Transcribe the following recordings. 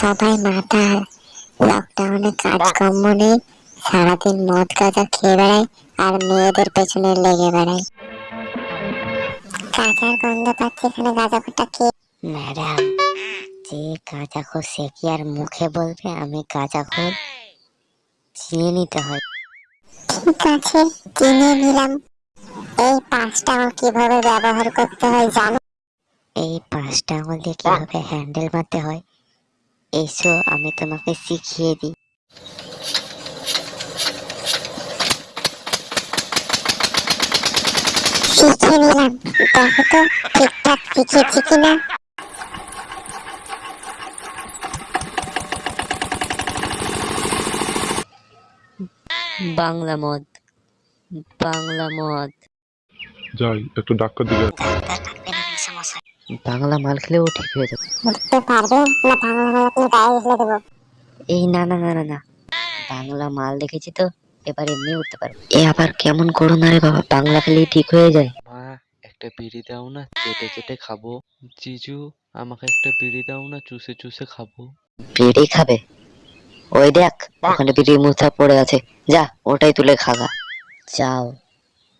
সবাই লকডাউনে কাজকর্ম নেই, সারাদিন মদ খেয়ে বেড়ায় আর মেয়েদের পেছনে লেগে বেড়ায়। গাঁজার গন্ধ এখানে গাঁজা কে? ম্যাডাম, যে গাঁজা সে কি আর মুখে বলবে? আমি গাঁজা খোর চিনে নিতে হয়। ঠিক আছে চিনে নিলাম। এই পাঁচটা আঙুল কীভাবে ব্যবহার করতে হয় জানো? এই পাঁচটা আঙুল দিয়ে কীভাবে হ্যান্ডেল মারতে হয়? এসো আমি তোমাকে শিখিয়ে দিই। শিখে নিলাম। দেখো তো ঠিকঠাক শিখেছি কিনা? বাংলা মদ। বাংলা মদ। যাই একটু ডাক্তার দিকে বাংলা মাল খেলেও ঠিক হয়ে যাবে। উঠতে পারবে না বাংলা মাল আপনি গায়ে ফেলে দেবো। এই না না না না না। বাংলা মাল দেখেছি তো এবার এমনি উঠতে পারবে। এ আবার কেমন করো না রে বাবা বাংলা খেলেই ঠিক হয়ে যায়। মা একটা বিড়ি দাও না চেটে চেটে খাব। জিজু আমাকে একটা বিড়ি দাও না চুষে চুষে খাব। বিড়ি খাবে? ওই দেখ ওখানে বিড়ির মুথা পড়ে আছে। যা ওটাই তুলে খাগা। যাও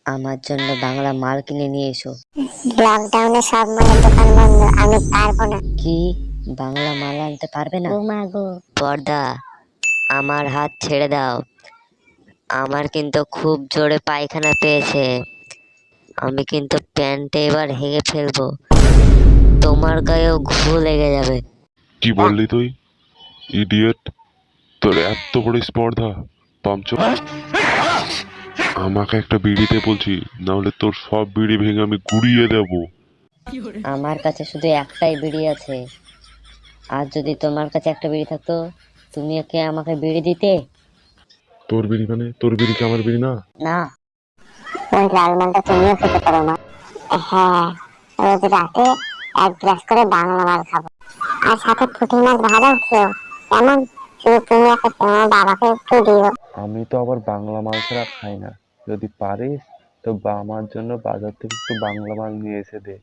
আমার জন্য বাংলা মাল কিনে নিয়ে এসো। লকডাউনে সব মালের দোকান বন্ধ আমি পারব না। কি? বাংলা মাল আনতে পারবে না? ও মা গো। পর্দা আমার হাত ছেড়ে দাও। আমার কিন্তু খুব জোরে পায়খানা পেয়েছে। আমি কিন্তু প্যান্টে এবার হেগে ফেলব। তোমার গায়েও ঘু লেগে যাবে। কি বললি তুই? ইডিয়েট তোর এত বড় স্পর্ধা পামচ। আমাকে একটা বিড়িতে বলছি না হলে তোর সব বিড়ি ভেঙে আমি গুড়িয়ে দেব। আমার কাছে শুধু একটাই বিড়ি আছে। আর যদি তোমার কাছে একটা বিড়ি থাকতো তুমি ওকে আমাকে বিড়ি দিতে? তোর বিড়ি মানে? তোর বিড়ি কি আমার বিড়ি না? না। ওই লাল মালটা তুমিও খেতে পারো না। হ্যাঁ রোজ রাতে এক গ্লাস করে বাংলা মাল খাব। আর সাথে পুঁটি মাছ ভাজাও খেও কেমন আমি তো আবার বাংলা মাল ছাড়া খাই না। যদি পারিস, তো আমার জন্য বাজার থেকে একটু বাংলা মাল নিয়ে এসে দে।